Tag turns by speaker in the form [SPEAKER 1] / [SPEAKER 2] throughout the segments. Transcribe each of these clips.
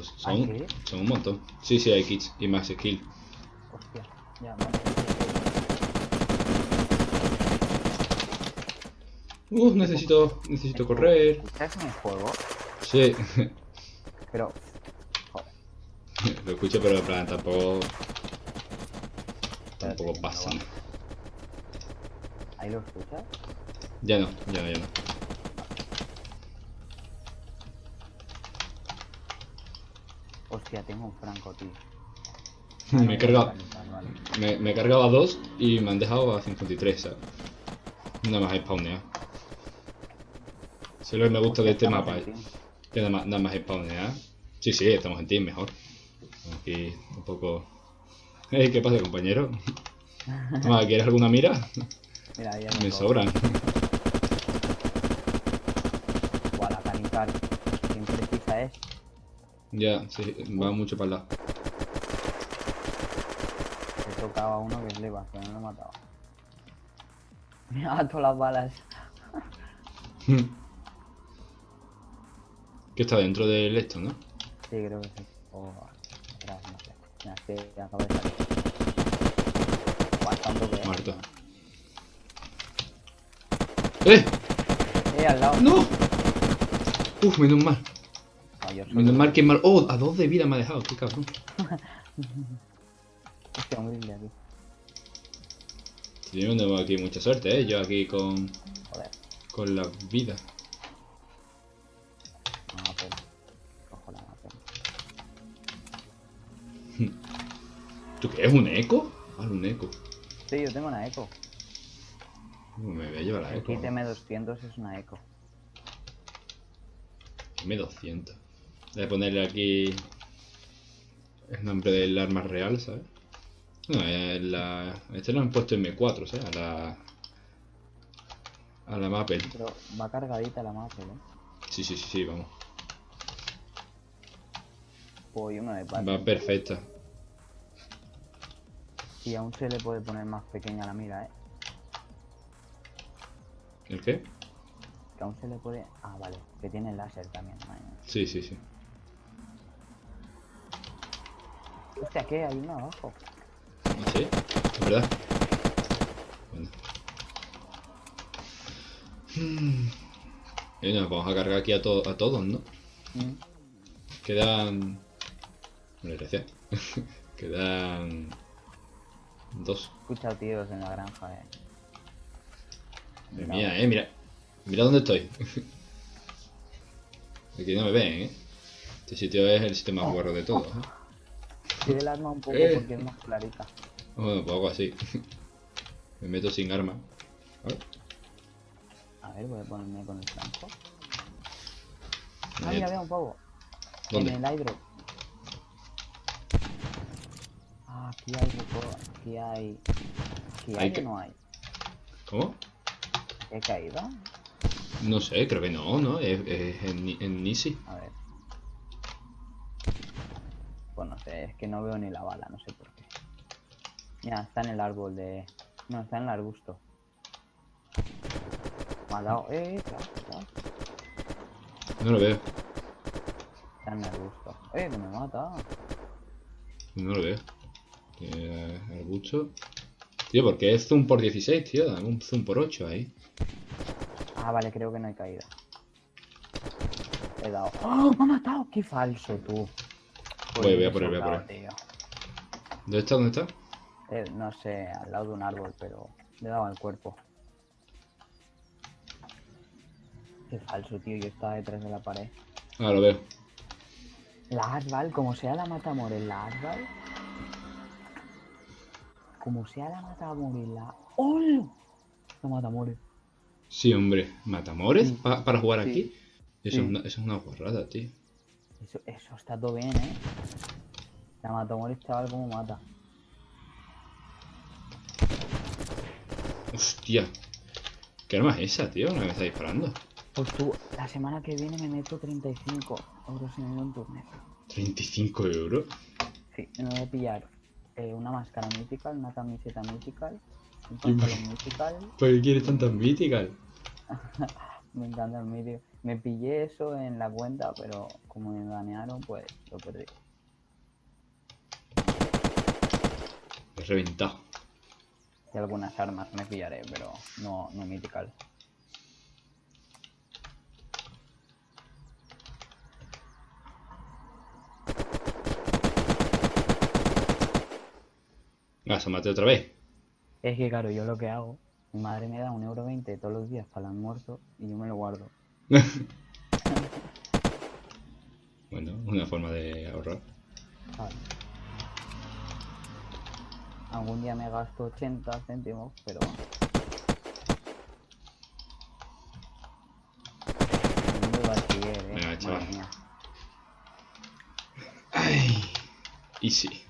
[SPEAKER 1] Son,
[SPEAKER 2] ¿Ah, sí?
[SPEAKER 1] son un montón. Sí, sí, hay kits y más skill.
[SPEAKER 2] Hostia, ya, vale.
[SPEAKER 1] Uh, necesito, necesito correr.
[SPEAKER 2] ¿Escuchas mi juego?
[SPEAKER 1] Sí,
[SPEAKER 2] Pero... Joder.
[SPEAKER 1] lo escucho, pero en plan tampoco, tampoco pasa.
[SPEAKER 2] ¿Ahí lo escuchas?
[SPEAKER 1] Ya no, ya no, ya no.
[SPEAKER 2] Hostia, tengo un franco, tío.
[SPEAKER 1] Me he cargado,
[SPEAKER 2] Vale, vale,
[SPEAKER 1] me, me he cargado a dos y me han dejado a 53, ¿sabes? Nada más. Eso es lo que me gusta de este mapa, eh. que nada más, nada más spawnear. Sí, sí, estamos en team mejor. Aquí un poco... Ey, ¿qué pasa, compañero? Toma, ¿quieres alguna mira?
[SPEAKER 2] Mira, hay
[SPEAKER 1] Me sobran.
[SPEAKER 2] Buah, la canical. Bien precisa es.
[SPEAKER 1] Ya, sí, va mucho para el lado.
[SPEAKER 2] He tocado a uno que flipa, pero no lo he matado. Mira todas las balas.
[SPEAKER 1] Que está dentro del esto, ¿no?
[SPEAKER 2] Sí, creo que sí. O atrás, no sé. Mira, es que acaba de salir. Toque, eh.
[SPEAKER 1] Muerto. ¡Eh!
[SPEAKER 2] Eh, al lado.
[SPEAKER 1] ¡No! Uf, menos mal.
[SPEAKER 2] Yo
[SPEAKER 1] Menos mal que mal. ¡Oh! A dos de vida me ha dejado, qué cabrón.
[SPEAKER 2] Hostia, un grill aquí.
[SPEAKER 1] Sí, yo no tengo aquí mucha suerte, ¿eh? Yo aquí con,
[SPEAKER 2] Joder.
[SPEAKER 1] con la vida.
[SPEAKER 2] No, pero. Cojo la mapa.
[SPEAKER 1] ¿Tú qué es un eco? Ah, un eco.
[SPEAKER 2] Sí, yo tengo una eco.
[SPEAKER 1] Me voy a llevar la
[SPEAKER 2] El
[SPEAKER 1] eco.
[SPEAKER 2] kit M200 es una eco.
[SPEAKER 1] M200. A ponerle aquí el nombre del arma real, ¿sabes? No, eh, la... este lo han puesto M4, ¿sabes? A la... A la Maple.
[SPEAKER 2] Pero va cargadita la mapa, ¿eh?
[SPEAKER 1] Sí, sí, sí, sí, vamos.
[SPEAKER 2] Pues de parte.
[SPEAKER 1] Va perfecta.
[SPEAKER 2] Y aún se le puede poner más pequeña la mira, ¿eh?
[SPEAKER 1] ¿El qué?
[SPEAKER 2] Que aún se le puede... Ah, vale. Que tiene láser también.
[SPEAKER 1] Sí, sí, sí.
[SPEAKER 2] Hostia, ¿qué? Hay uno abajo.
[SPEAKER 1] ¿Sí? ¿Es verdad? Bueno. Hmm. Y nos vamos a cargar aquí a, to- a todos, ¿no?
[SPEAKER 2] Mm.
[SPEAKER 1] Quedan... Bueno, gracias. Quedan... Dos.
[SPEAKER 2] He escuchado tiros en la granja, eh.
[SPEAKER 1] Madre
[SPEAKER 2] Mira,
[SPEAKER 1] mía, eh, mira. Mira dónde estoy. Aquí no me ven, eh. Este sitio es el sitio más guarro de todos. ¿eh?
[SPEAKER 2] Tire el arma un poco
[SPEAKER 1] Eh.
[SPEAKER 2] porque es más clarita.
[SPEAKER 1] Bueno, pues hago así. me meto sin arma. A ver.
[SPEAKER 2] A ver, voy a ponerme con el franco. Ah, mira, veo un pavo.
[SPEAKER 1] ¿Dónde?
[SPEAKER 2] En el aire. Ah, aquí hay. Aquí hay. Aquí
[SPEAKER 1] Hay
[SPEAKER 2] hay,
[SPEAKER 1] que-
[SPEAKER 2] o no hay.
[SPEAKER 1] ¿Cómo?
[SPEAKER 2] ¿Qué caída?
[SPEAKER 1] No sé, creo que no, ¿no? Es, es en, en Nisi.
[SPEAKER 2] A ver. Pues no sé, es que no veo ni la bala, no sé por qué. Mira, está en el árbol de. No, está en el arbusto. Me ha dado. Eh, eh.
[SPEAKER 1] No lo veo.
[SPEAKER 2] Está en el arbusto. Eh, que me mata.
[SPEAKER 1] No lo veo. Eh, arbusto. Tío, porque es zoom por 16, tío. Dame un zoom por 8 ahí.
[SPEAKER 2] Ah, vale, creo que no hay caída. He dado. ¡Oh! ¡Me ha matado! ¡Qué falso, tú!
[SPEAKER 1] Voy, voy a él, voy a por
[SPEAKER 2] sobrado, tío.
[SPEAKER 1] ¿Dónde está? ¿Dónde está?
[SPEAKER 2] Eh, no sé, al lado de un árbol, pero le dado al cuerpo. Qué falso, tío. Yo estaba detrás de la pared.
[SPEAKER 1] Ah, lo veo.
[SPEAKER 2] La Asval, como sea la mata a morir la Asval. Como sea la mata a morir la. ¡Hola! La mata a morir.
[SPEAKER 1] Sí, hombre. ¿Matamores?
[SPEAKER 2] Sí.
[SPEAKER 1] Pa- ¿Para jugar
[SPEAKER 2] Sí.
[SPEAKER 1] aquí? Eso,
[SPEAKER 2] Sí.
[SPEAKER 1] es una, eso es una guarrada, tío.
[SPEAKER 2] Eso, eso está todo bien, eh. La morir, chaval, como mata.
[SPEAKER 1] Hostia. ¿Qué arma es esa, tío? ¿No me está disparando?
[SPEAKER 2] Pues tú, la semana que viene me meto 35 euros en el Nocturne.
[SPEAKER 1] 35 euros.
[SPEAKER 2] Sí, me voy a pillar eh, una máscara mythical, una camiseta mythical, un pantalón mythical.
[SPEAKER 1] ¿Por qué quieres tanta mítica?
[SPEAKER 2] Me encanta el medio. Me pillé eso en la cuenta, pero como me banearon, pues lo perdí.
[SPEAKER 1] He reventado.
[SPEAKER 2] Y algunas armas me pillaré, pero no, no mythical.
[SPEAKER 1] Ah, se mate otra vez.
[SPEAKER 2] Es que claro, yo lo que hago, mi madre me da un euro veinte todos los días para el almuerzo y yo me lo guardo.
[SPEAKER 1] Bueno, una forma de ahorrar.
[SPEAKER 2] ¿sabes? Algún día me gasto 80 céntimos, pero... Eh.
[SPEAKER 1] Venga, chaval. Ay. Easy.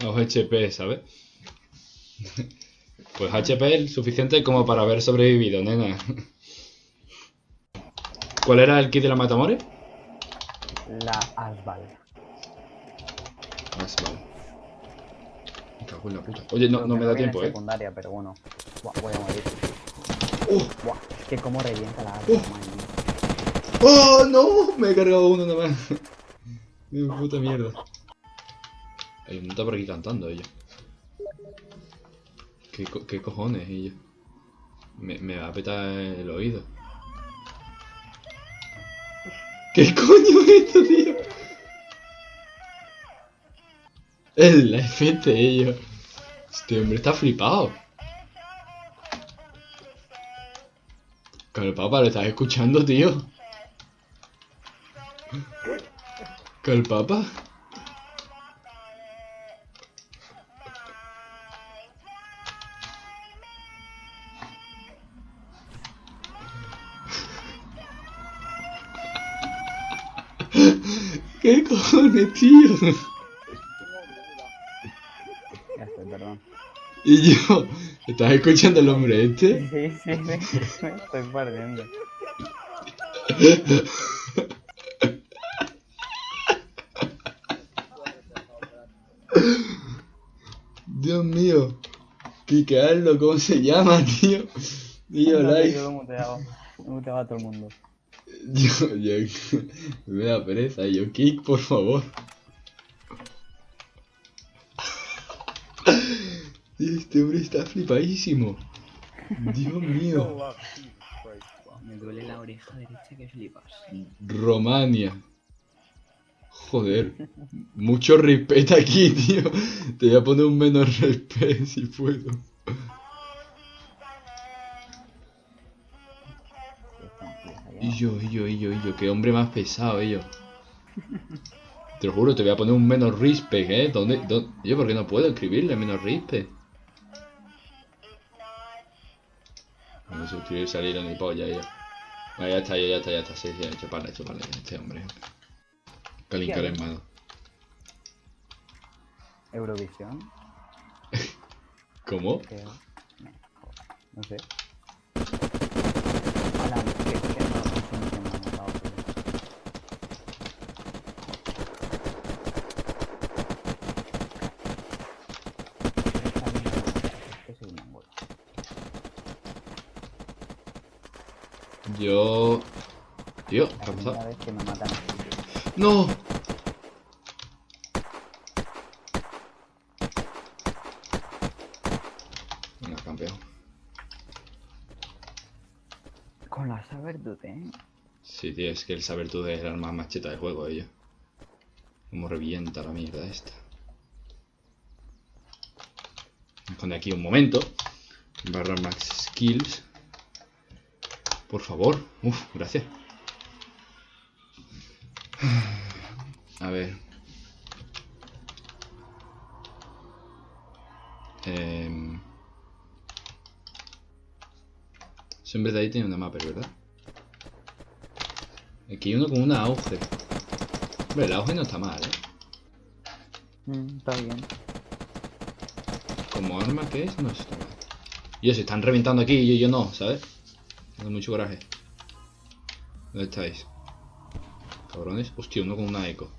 [SPEAKER 1] Los HP, ¿sabes? Pues HP es suficiente como para haber sobrevivido, nena. ¿Cuál era el kit de la Matamore?
[SPEAKER 2] La Asval.
[SPEAKER 1] Sí, vale. Me cago en la puta. Oye, no, no me da tiempo, eh.
[SPEAKER 2] secundaria, pero bueno. Buah, voy a morir.
[SPEAKER 1] ¡Oh!
[SPEAKER 2] Buah, es que como revienta la Asval,
[SPEAKER 1] Uh.
[SPEAKER 2] mía.
[SPEAKER 1] ¡Oh, no! Me he cargado uno nada más. Puta mierda. Hay un por aquí cantando ella. ¿Qué, co- qué cojones ella? Me, me va a petar el oído. ¿Qué coño es esto, tío? El FT ello. Este hombre está flipado. Calpapa, ¿lo estás escuchando, tío? Calpapa. ¿Qué cojones, tío?
[SPEAKER 2] Ya estoy, perdón.
[SPEAKER 1] Y yo, ¿estás escuchando el hombre este?
[SPEAKER 2] Sí, sí, me, me estoy perdiendo.
[SPEAKER 1] Dios mío. Picarlo, ¿cómo se llama, tío? Tío,
[SPEAKER 2] No,
[SPEAKER 1] like.
[SPEAKER 2] Yo lo he muteado. He muteado a todo el mundo.
[SPEAKER 1] Yo, yo, me da pereza. Yo, kick, por favor. Este hombre está flipadísimo. Dios mío.
[SPEAKER 2] Me duele la oreja derecha que flipas.
[SPEAKER 1] Romania. Joder. Mucho respeto aquí, tío. Te voy a poner un menos respeto si puedo. Y yo, y yo, y yo, y yo. Qué hombre más pesado, ellos. Te lo juro, te voy a poner un menos respect, ¿eh? ¿Dónde, dónde? Yo, ¿por qué no puedo escribirle menos respect? No se quiere salir a ni polla, ella. Ah, ya está, ya, ya está, ya está. Sí, sí, hecho para, hecho para este hombre. Calincar en mano.
[SPEAKER 2] Eurovisión,
[SPEAKER 1] ¿Cómo?
[SPEAKER 2] no sé. Hola, que, que no, no sé ni qué me ha matado, pero- Es que soy un mongol.
[SPEAKER 1] Yo... Tío, ¿qué ha
[SPEAKER 2] primera
[SPEAKER 1] pasado?
[SPEAKER 2] vez que me matan así.
[SPEAKER 1] ¡No! Venga, campeón.
[SPEAKER 2] Con la Sabertooth, eh.
[SPEAKER 1] Sí, tío, es que el saber tú es el arma más cheta del juego, ello. Como revienta la mierda esta. A poner aquí un momento. Barra max skills. Por favor. Uf, gracias. A ver. Em... Eso en vez de ahí tiene una mapa, ¿verdad? Aquí hay uno con una auge. Hombre, el auge no está mal, ¿eh?
[SPEAKER 2] Mm, está bien.
[SPEAKER 1] Como arma que es, no está mal. Y ellos se están reventando aquí y yo, yo no, ¿sabes? Mucho coraje. ¿Dónde estáis? Cabrones. Hostia, uno con una eco.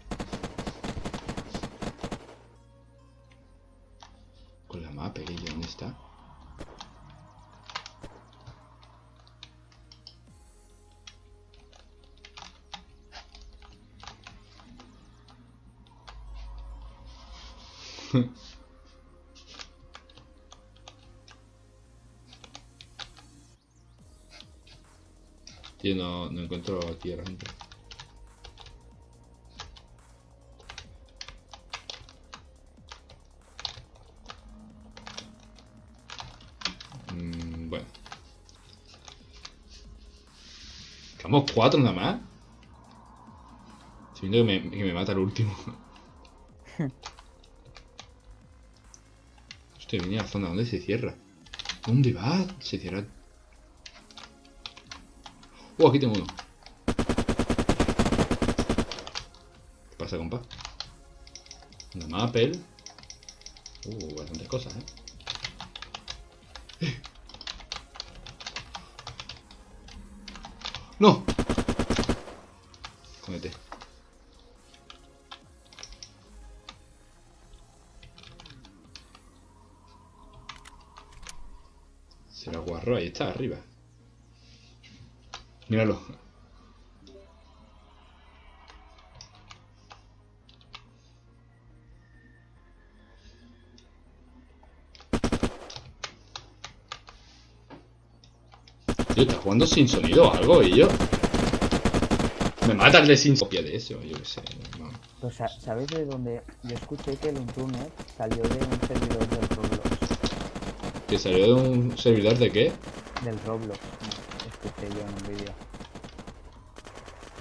[SPEAKER 1] Encuentro aquí a la gente. Mm, bueno. Quedamos cuatro nada más. Estoy viendo que me, que me mata el último. Hostia, venía a la zona. ¿Dónde se cierra? ¿Dónde va? Se cierra. Oh, aquí tengo uno. Pasa, compa? Una Maple. Uh, bastantes cosas, ¿eh? ¡Eh! ¡No! Cómete. Se lo aguarró, ahí está, arriba. Míralo. Jugando sin sonido o algo? Y yo... Me mata el de sin copia de eso, yo qué sé. no.
[SPEAKER 2] Pues, sa- ¿sabéis de dónde? Yo escuché que el Untuner salió de un servidor del Roblox.
[SPEAKER 1] ¿Que salió de un servidor de qué?
[SPEAKER 2] Del Roblox. Escuché yo en un vídeo.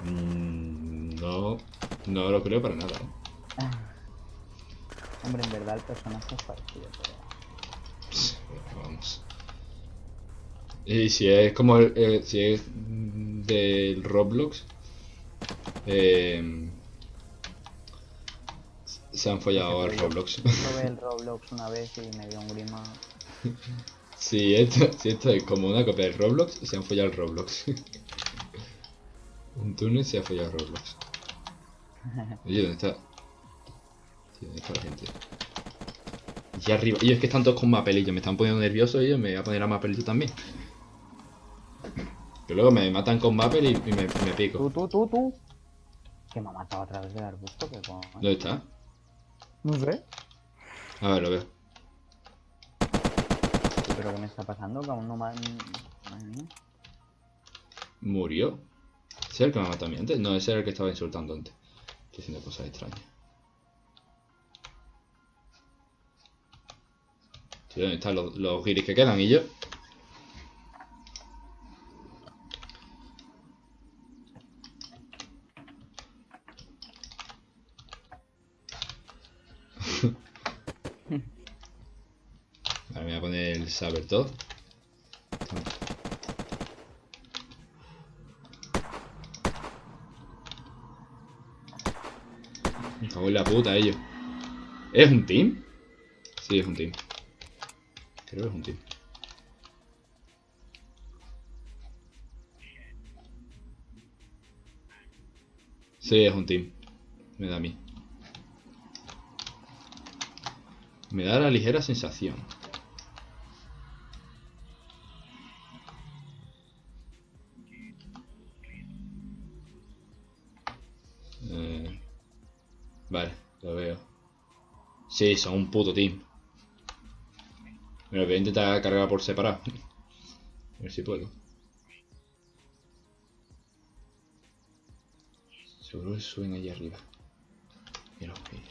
[SPEAKER 1] Mm, no, no lo creo para nada. ¿eh?
[SPEAKER 2] Hombre, en verdad el personaje es parecido, pero...
[SPEAKER 1] Pero Vamos. Y si es como el, eh, si es del Roblox, eh, se han follado al Roblox.
[SPEAKER 2] Probé el Roblox una vez y me dio un grima.
[SPEAKER 1] Si esto, si esto es como una copia del Roblox, se han follado el Roblox. Un túnel se ha follado el Roblox. Oye, ¿dónde está? Tío, ¿dónde está la gente? Y arriba. Y es que están todos con mapelillos, me están poniendo nervioso y yo me voy a poner a mapelito también. Que luego me matan con mapel y, y me, me pico.
[SPEAKER 2] Tú, tú, tú, tú. Que me ha matado a través del arbusto, que coño.
[SPEAKER 1] ¿Dónde está?
[SPEAKER 2] No sé.
[SPEAKER 1] A ver, lo veo.
[SPEAKER 2] ¿Pero qué me está pasando? Que aún no me han...
[SPEAKER 1] ¿Murió? ¿Ese es el que me mató a mí antes? No, ese era el que estaba insultando antes. Estoy haciendo cosas extrañas. Tío, ¿dónde están los, los guiris que quedan? ¿Y yo? Ahora me voy a poner todo. Me la puta ellos. ¿Es un team? Sí, es un team. Creo que es un team. Sí, es un team. Me da a mí. Me da la ligera sensación. Vale, lo veo. Sí, son un puto team. Mira, voy a intentar cargar por separado. A ver si puedo. Seguro que suben allí arriba. Mira, mira.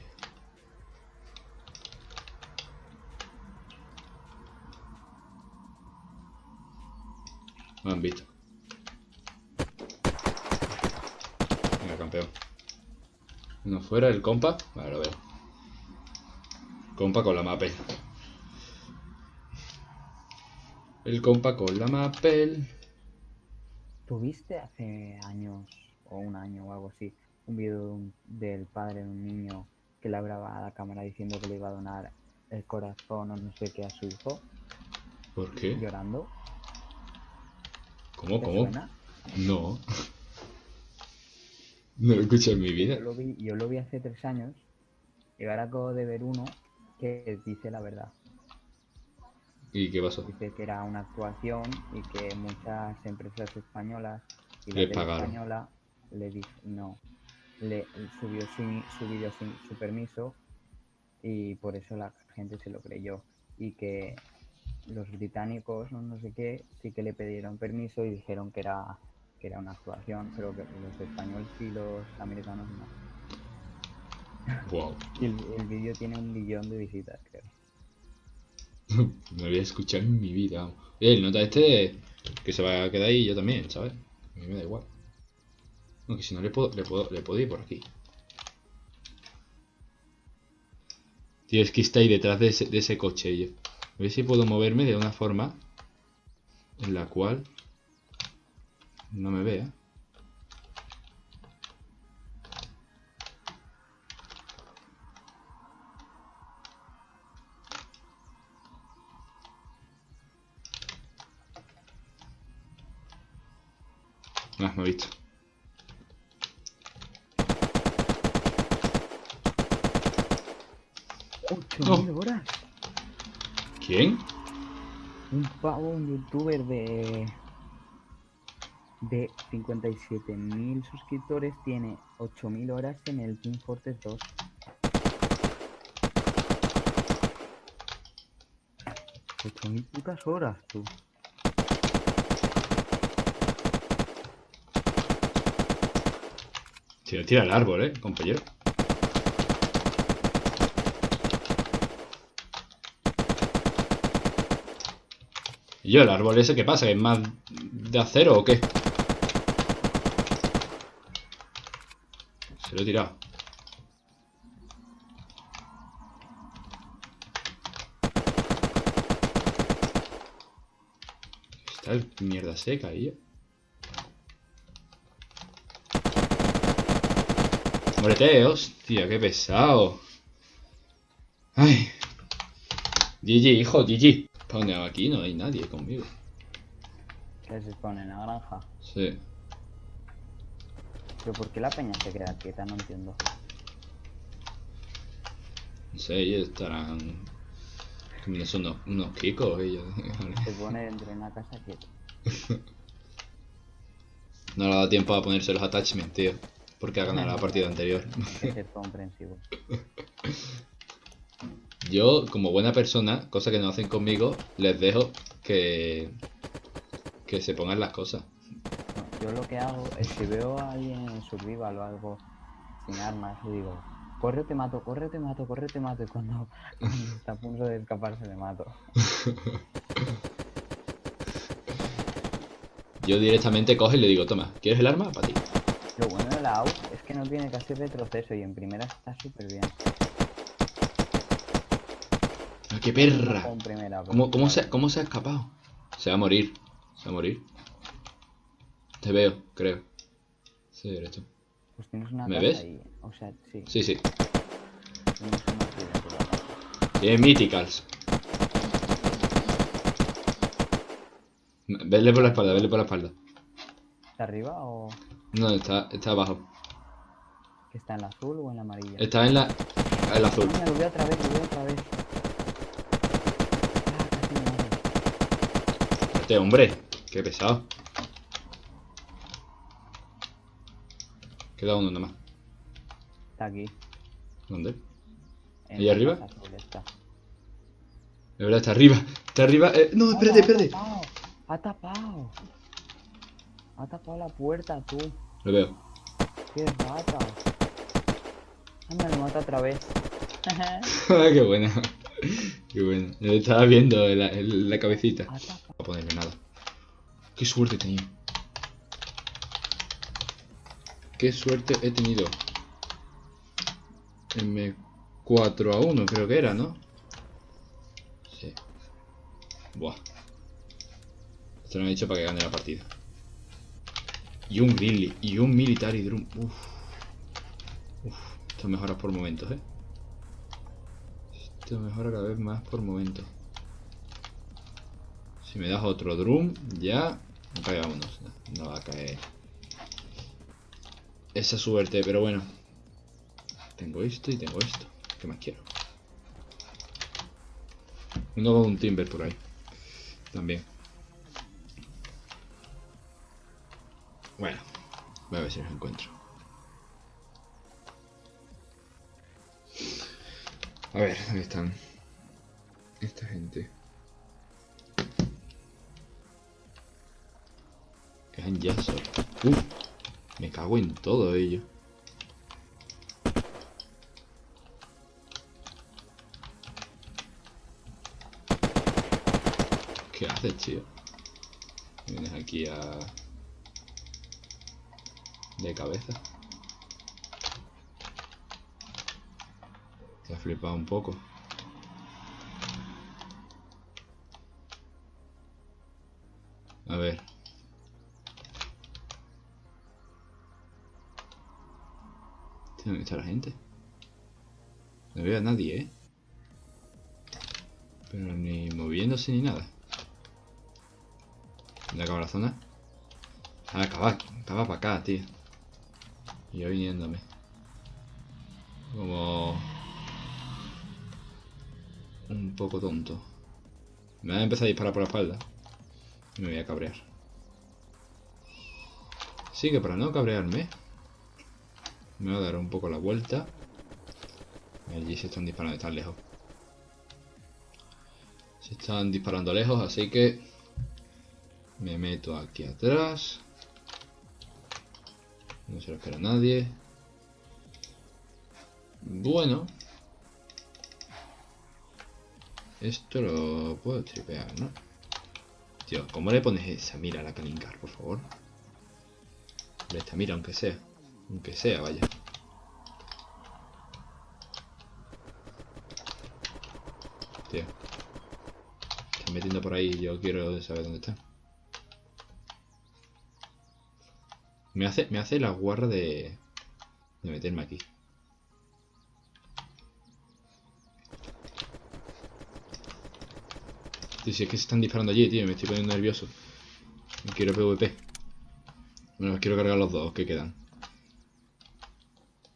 [SPEAKER 1] Me han visto. Venga, campeón. Uno fuera, el compa. Vale, lo veo. Compa con la mapel. El compa con la mapel.
[SPEAKER 2] ¿Tuviste hace años, o un año o algo así, un vídeo de un- del padre de un niño que le hablaba a la cámara diciendo que le iba a donar el corazón o no sé qué a su hijo,
[SPEAKER 1] ¿Por qué?
[SPEAKER 2] llorando?
[SPEAKER 1] ¿Cómo,
[SPEAKER 2] ¿Te
[SPEAKER 1] cómo?
[SPEAKER 2] suena?
[SPEAKER 1] No. No lo he escuchado en mi vida.
[SPEAKER 2] Yo lo vi, yo lo vi hace tres años y ahora acabo de ver uno que dice la verdad.
[SPEAKER 1] ¿Y qué pasó?
[SPEAKER 2] Dice que era una actuación y que muchas empresas españolas y la
[SPEAKER 1] Le
[SPEAKER 2] tele
[SPEAKER 1] pagaron.
[SPEAKER 2] española le dijo no le subió su, su vídeo sin su permiso y por eso la gente se lo creyó. Y que los británicos, no, no sé qué, sí que le pidieron permiso y dijeron que era, que era una actuación, pero que los españoles y los americanos no.
[SPEAKER 1] Wow.
[SPEAKER 2] Y el, el vídeo tiene un millón de visitas, creo.
[SPEAKER 1] No lo voy a escuchar en mi vida. vamos. Oye, el nota este que se va a quedar ahí yo también, ¿sabes? A mí me da igual. Aunque si no le puedo, le puedo, le puedo ir por aquí. Tío, es que está ahí detrás de ese, de ese coche yo. A ver si puedo moverme de una forma en la cual no me vea. Ah, me ha visto.
[SPEAKER 2] ¡Ocho mil horas!
[SPEAKER 1] ¿Quién?
[SPEAKER 2] Un pavo, un youtuber de. De 57.000 suscriptores tiene 8.000 horas en el Team Fortress 2. Ocho mil putas horas, tú.
[SPEAKER 1] Tira, tira el árbol, eh, compañero. ¿Y yo el árbol ese qué pasa? ¿Es más de acero o qué? Lo he tirado. Está el mierda seca ahí. Muérete, hostia, qué pesado. Ay. GG, hijo, GG. Spawneo aquí, no hay nadie conmigo.
[SPEAKER 2] Que se pone en la granja.
[SPEAKER 1] Sí.
[SPEAKER 2] Pero ¿por qué la peña se queda quieta? No entiendo.
[SPEAKER 1] No sé, ellos estarán comiéndose unos, unos kikos ellos.
[SPEAKER 2] Se pone dentro de una casa quieta.
[SPEAKER 1] No le ha dado tiempo a ponerse los attachments, tío. Porque ha ganado la partida anterior.
[SPEAKER 2] Ser comprensivo.
[SPEAKER 1] Yo, como buena persona, cosa que no hacen conmigo, les dejo que, que se pongan las cosas.
[SPEAKER 2] Yo lo que hago es que veo a alguien en survival o algo sin armas y digo, corre te mato, corre te mato, corre te mato y cuando, cuando está a punto de escaparse le mato.
[SPEAKER 1] Yo directamente cojo y le digo, toma, ¿quieres el arma? Para ti.
[SPEAKER 2] Lo bueno de la AUG es que no tiene casi retroceso y en primera está súper bien.
[SPEAKER 1] ¡Ah, qué perra!
[SPEAKER 2] Primera,
[SPEAKER 1] ¿Cómo, cómo, se, ¿Cómo se ha escapado? Se va a morir. Se va a morir. Te veo, creo. Sí, eres tú.
[SPEAKER 2] Pues tienes una
[SPEAKER 1] ¿Me ves?
[SPEAKER 2] ahí. O sea, sí,
[SPEAKER 1] Sí, sí.
[SPEAKER 2] tienes una ciudad por la casa.
[SPEAKER 1] Tiene Mythicals. Vele por la espalda, vele por la espalda.
[SPEAKER 2] ¿Está arriba o
[SPEAKER 1] No, está, está abajo.
[SPEAKER 2] está en la azul o en la amarilla?
[SPEAKER 1] Está en la. En la azul.
[SPEAKER 2] Mira, lo veo otra vez, lo veo otra vez. Ah, casi me mata.
[SPEAKER 1] Este hombre, qué pesado. Queda uno nomás.
[SPEAKER 2] Está aquí.
[SPEAKER 1] ¿Dónde?
[SPEAKER 2] en
[SPEAKER 1] ¿Ahí arriba? De verdad, está arriba. Está arriba. eh, No, espérate,
[SPEAKER 2] ¡Hala,
[SPEAKER 1] espérate.
[SPEAKER 2] Ha tapado! Ha tapado. La puerta, tú.
[SPEAKER 1] Lo veo.
[SPEAKER 2] ¡Qué rata! Anda, me mata otra vez.
[SPEAKER 1] qué buena. Qué buena. Lo estaba viendo en la, la cabecita. No voy a ponerle nada. Qué suerte he tenido. Qué suerte he tenido. M4 a 1 creo que era, ¿no? Sí. Buah. Esto lo he hecho para que gane la partida. Y un Grilly. Y un Military Drum. Uf. Uf. Esto mejora por momentos, ¿eh? Esto mejora cada vez más por momentos. Si me das otro drum, ya me cae vámonos. No, no va a caer esa suerte, pero bueno. Tengo esto y tengo esto. ¿Qué más quiero? Uno con un timber por ahí. También. Bueno, voy a ver si los encuentro. A ver, ¿dónde están? Esta gente. Solo. Uh, me cago en todo ello. ¿Qué haces, tío? Vienes aquí a... De cabeza. Te ha flipado un poco. Está la gente? No veo a nadie, ¿eh? Pero ni moviéndose ni nada. ¿Dónde acaba la zona? Ah, acaba, acaba para acá, tío. Y yo viniéndome. Como... Un poco tonto. Me va a empezar a disparar por la espalda. Y me voy a cabrear. Sí, que para no cabrearme... Me voy a dar un poco la vuelta. Allí se están disparando, están lejos. Se están disparando lejos, así que... Me meto aquí atrás. No se lo espera nadie. Bueno. Esto lo puedo tripear, ¿no? Tío, ¿cómo le pones esa mira a la Kalingar, por favor? Esta mira, aunque sea. Aunque sea, vaya. Tío. Están metiendo por ahí yo quiero saber dónde está. Me hace, me hace la guarra de, de meterme aquí. Tío, si es que se están disparando allí, tío, me estoy poniendo nervioso. Quiero PvP. Bueno, quiero cargar los dos que quedan.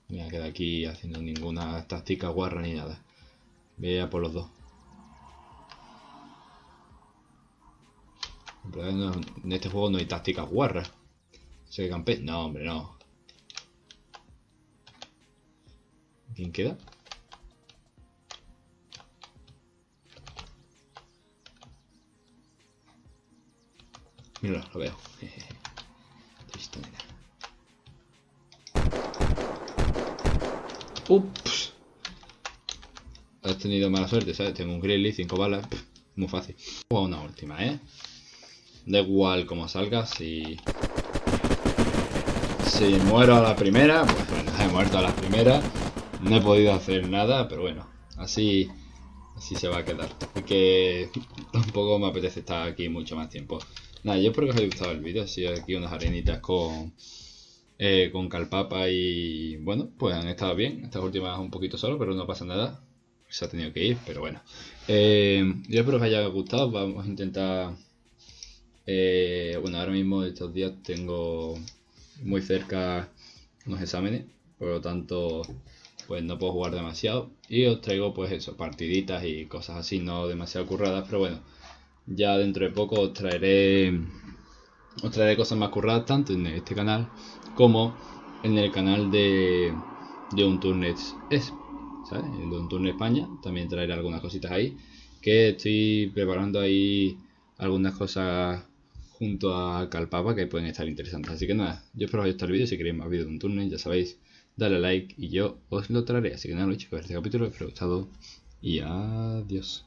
[SPEAKER 1] Me voy a quedar aquí haciendo ninguna táctica guarra ni nada. Vea por los dos. En este juego no hay tácticas guarras. ¿Se campe? No, hombre, no. ¿Quién queda? Mira, lo veo. Ups. Has tenido mala suerte, ¿sabes? Tengo un Grizzly, 5 balas. muy fácil. O una última, ¿eh? Da igual cómo salga, si... Si muero a la primera, pues bueno, he muerto a la primera. No he podido hacer nada, pero bueno, así, así se va a quedar. que tampoco me apetece estar aquí mucho más tiempo. Nada, yo espero que os haya gustado el vídeo. Así aquí unas arenitas con, eh, con calpapa y bueno, pues han estado bien. Estas últimas un poquito solo, pero no pasa nada. Se ha tenido que ir, pero bueno. Eh, yo espero que os haya gustado. Vamos a intentar... Eh, bueno, ahora mismo estos días tengo muy cerca unos exámenes. Por lo tanto, pues no puedo jugar demasiado. Y os traigo pues eso, partiditas y cosas así, no demasiado curradas, pero bueno ya dentro de poco os traeré, os traeré cosas más curradas tanto en este canal como en el canal de, de un Turnet es, ¿sabes? El de España, también traeré algunas cositas ahí, que estoy preparando ahí algunas cosas junto a Calpapa que pueden estar interesantes. Así que nada, yo espero que os haya el vídeo, si queréis más vídeos de un Turnet, ya sabéis, dale like y yo os lo traeré. Así que nada, que este capítulo, espero que os haya gustado y adiós.